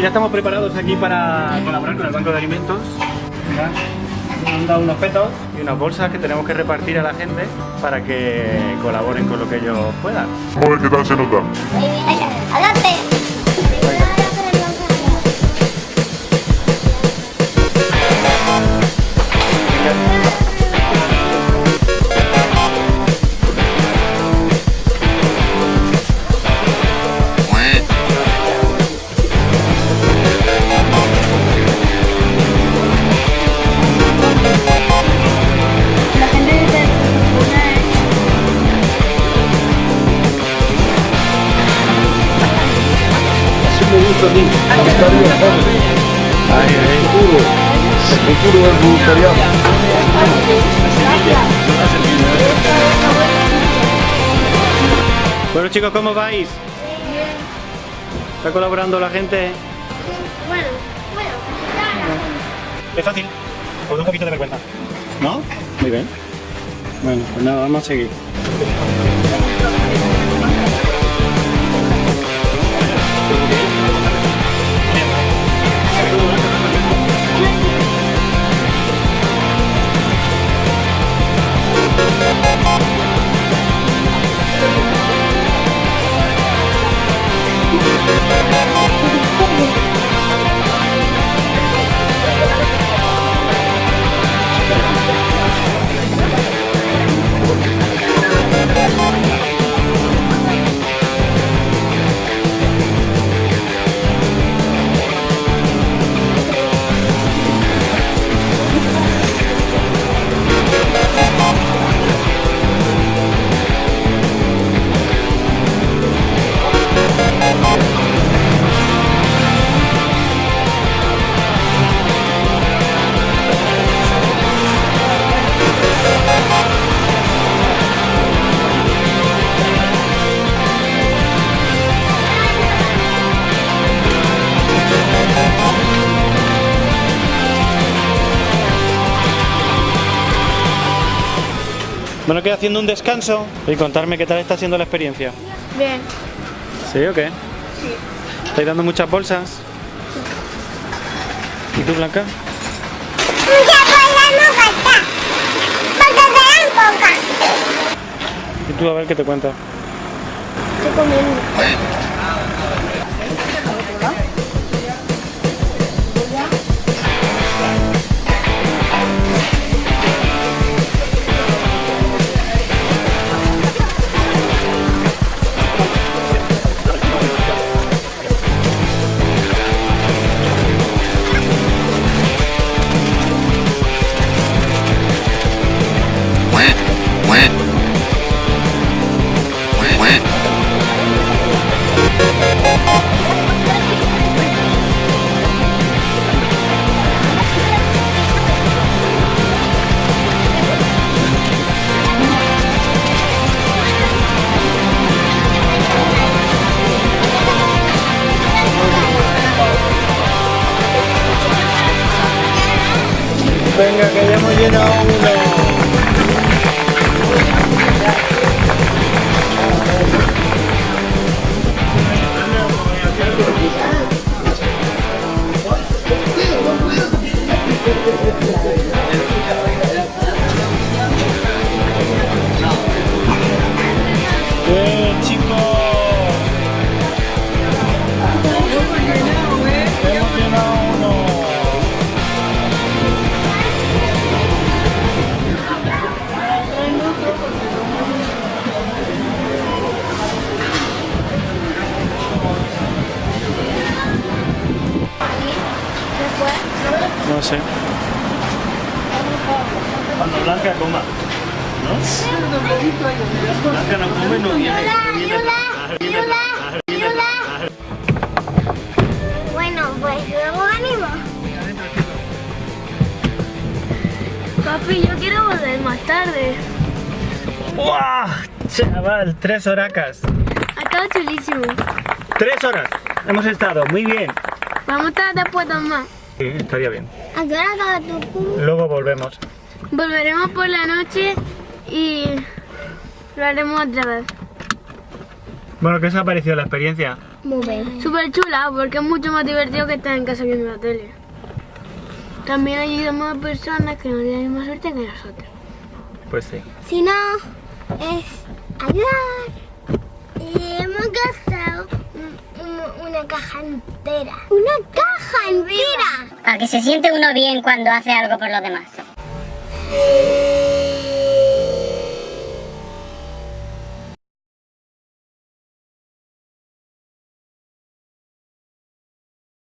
ya estamos preparados aquí para colaborar con el Banco de Alimentos. Mirad, nos han dado unos petos y unas bolsas que tenemos que repartir a la gente para que colaboren con lo que ellos puedan. Vamos a ver qué tal se nota. El futuro del voluntariado. Bueno chicos, ¿cómo vais? ¿Está colaborando la gente? Bueno, bueno, Es fácil, os da un poquito de vergüenza. ¿No? Muy bien. Bueno, pues nada, vamos a seguir. Bueno, queda haciendo un descanso y contarme qué tal está siendo la experiencia. Bien. ¿Sí o qué? Sí. ¿Estáis dando muchas bolsas? ¿Y tú, Blanca? ¿Y tú a ver qué te cuenta? Estoy comiendo. Venga, que ya hemos llenado uno. Bien, No sé. Cuando Blanca coma. ¿No? Blanca no come, no viene. no viene a- viene a- viene a- Bueno, pues luego ánimo. Papi, yo quiero volver más tarde. ¡Buah! Chaval, tres horacas. Ha estado chulísimo. Tres horas. Hemos estado, muy bien. Vamos a estar después más. Sí, estaría bien. ¿A qué hora acaba tu cu? Luego volvemos. Volveremos por la noche y lo haremos otra vez. Bueno, ¿qué os ha parecido la experiencia? Muy bien. Súper chula, porque es mucho más divertido que estar en casa viendo la tele. También ayudamos a personas que no tienen la misma suerte que nosotros. Pues sí. Si no, es ayudar. Una caja entera. ¡Una caja entera! Para que se siente uno bien cuando hace algo por los demás.